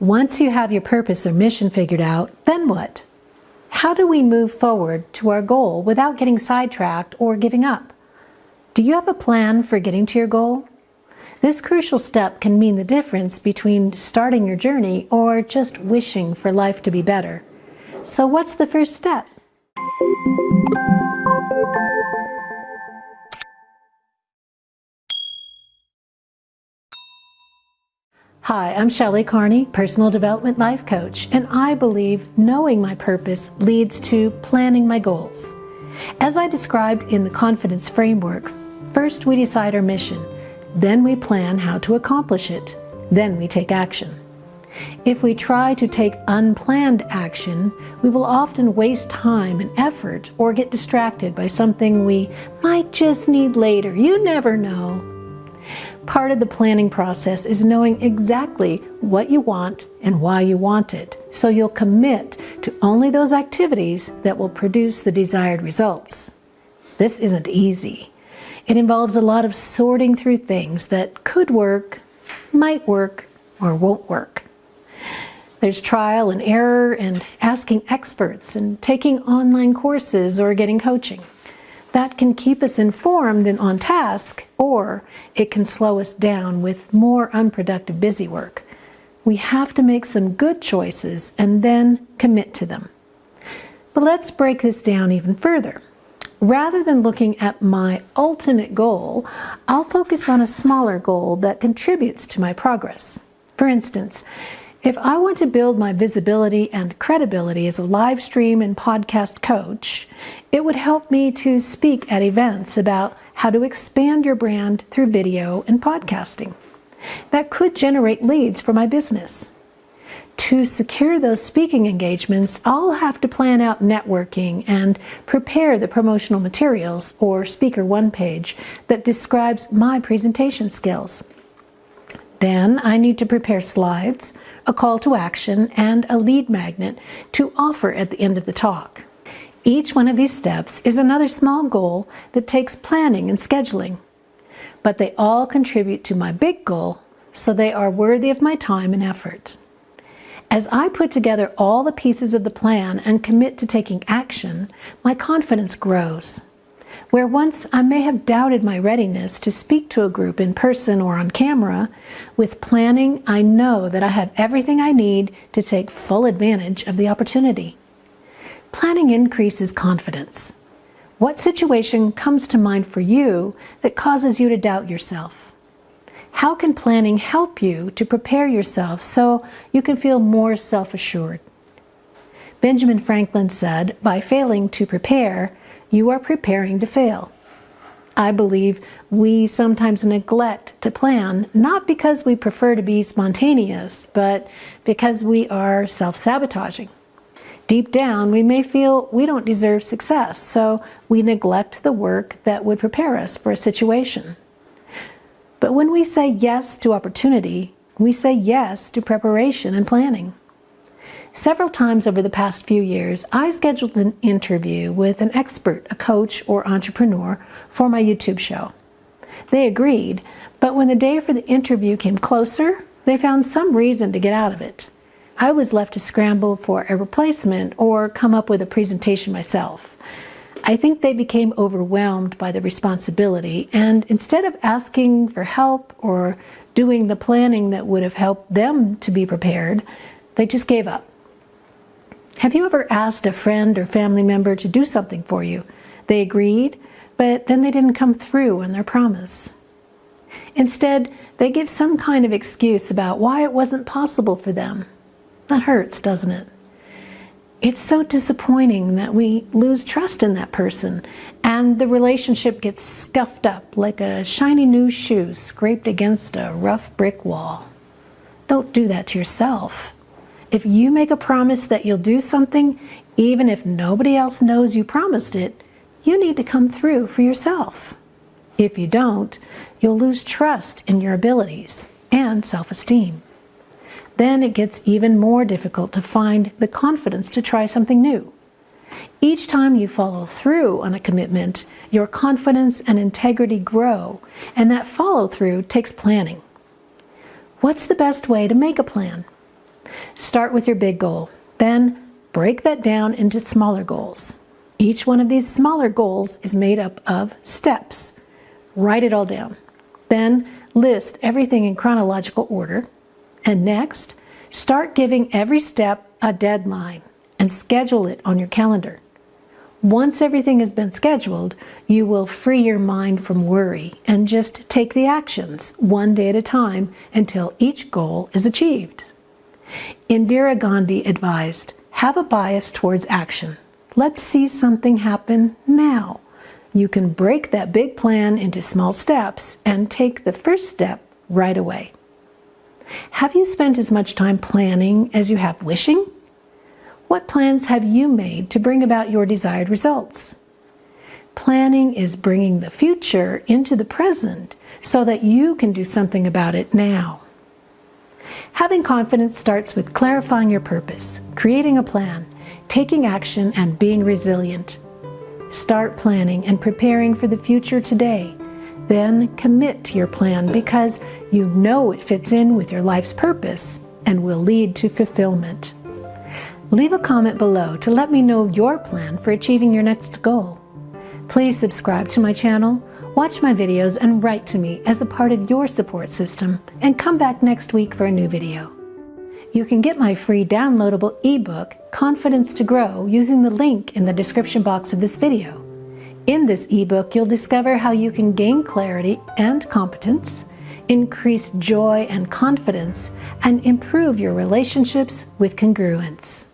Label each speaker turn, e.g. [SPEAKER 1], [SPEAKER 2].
[SPEAKER 1] Once you have your purpose or mission figured out, then what? How do we move forward to our goal without getting sidetracked or giving up? Do you have a plan for getting to your goal? This crucial step can mean the difference between starting your journey or just wishing for life to be better. So what's the first step? Hi, I'm Shelley Carney, Personal Development Life Coach, and I believe knowing my purpose leads to planning my goals. As I described in the Confidence Framework, first we decide our mission, then we plan how to accomplish it, then we take action. If we try to take unplanned action, we will often waste time and effort or get distracted by something we might just need later. You never know. Part of the planning process is knowing exactly what you want and why you want it, so you'll commit to only those activities that will produce the desired results. This isn't easy. It involves a lot of sorting through things that could work, might work, or won't work. There's trial and error and asking experts and taking online courses or getting coaching. That can keep us informed and on task, or it can slow us down with more unproductive busy work. We have to make some good choices and then commit to them. But let's break this down even further. Rather than looking at my ultimate goal, I'll focus on a smaller goal that contributes to my progress. For instance, if I want to build my visibility and credibility as a live stream and podcast coach, it would help me to speak at events about how to expand your brand through video and podcasting. That could generate leads for my business. To secure those speaking engagements, I'll have to plan out networking and prepare the promotional materials or speaker one page that describes my presentation skills. Then I need to prepare slides, a call to action, and a lead magnet to offer at the end of the talk. Each one of these steps is another small goal that takes planning and scheduling. But they all contribute to my big goal, so they are worthy of my time and effort. As I put together all the pieces of the plan and commit to taking action, my confidence grows. Where once I may have doubted my readiness to speak to a group in person or on camera, with planning I know that I have everything I need to take full advantage of the opportunity. Planning increases confidence. What situation comes to mind for you that causes you to doubt yourself? How can planning help you to prepare yourself so you can feel more self-assured? Benjamin Franklin said, by failing to prepare, you are preparing to fail. I believe we sometimes neglect to plan, not because we prefer to be spontaneous, but because we are self-sabotaging. Deep down, we may feel we don't deserve success, so we neglect the work that would prepare us for a situation. But when we say yes to opportunity, we say yes to preparation and planning. Several times over the past few years, I scheduled an interview with an expert, a coach, or entrepreneur for my YouTube show. They agreed, but when the day for the interview came closer, they found some reason to get out of it. I was left to scramble for a replacement or come up with a presentation myself. I think they became overwhelmed by the responsibility, and instead of asking for help or doing the planning that would have helped them to be prepared, they just gave up. Have you ever asked a friend or family member to do something for you? They agreed, but then they didn't come through on their promise. Instead, they give some kind of excuse about why it wasn't possible for them. That hurts, doesn't it? It's so disappointing that we lose trust in that person and the relationship gets scuffed up like a shiny new shoe scraped against a rough brick wall. Don't do that to yourself. If you make a promise that you'll do something, even if nobody else knows you promised it, you need to come through for yourself. If you don't, you'll lose trust in your abilities and self-esteem. Then it gets even more difficult to find the confidence to try something new. Each time you follow through on a commitment, your confidence and integrity grow, and that follow through takes planning. What's the best way to make a plan? Start with your big goal. Then break that down into smaller goals. Each one of these smaller goals is made up of steps. Write it all down. Then list everything in chronological order. And next, start giving every step a deadline and schedule it on your calendar. Once everything has been scheduled, you will free your mind from worry and just take the actions one day at a time until each goal is achieved. Indira Gandhi advised, have a bias towards action. Let's see something happen now. You can break that big plan into small steps and take the first step right away. Have you spent as much time planning as you have wishing? What plans have you made to bring about your desired results? Planning is bringing the future into the present so that you can do something about it now. Having confidence starts with clarifying your purpose, creating a plan, taking action, and being resilient. Start planning and preparing for the future today. Then commit to your plan because you know it fits in with your life's purpose and will lead to fulfillment. Leave a comment below to let me know your plan for achieving your next goal. Please subscribe to my channel, watch my videos, and write to me as a part of your support system, and come back next week for a new video. You can get my free downloadable ebook, Confidence to Grow, using the link in the description box of this video. In this ebook, you'll discover how you can gain clarity and competence, increase joy and confidence, and improve your relationships with congruence.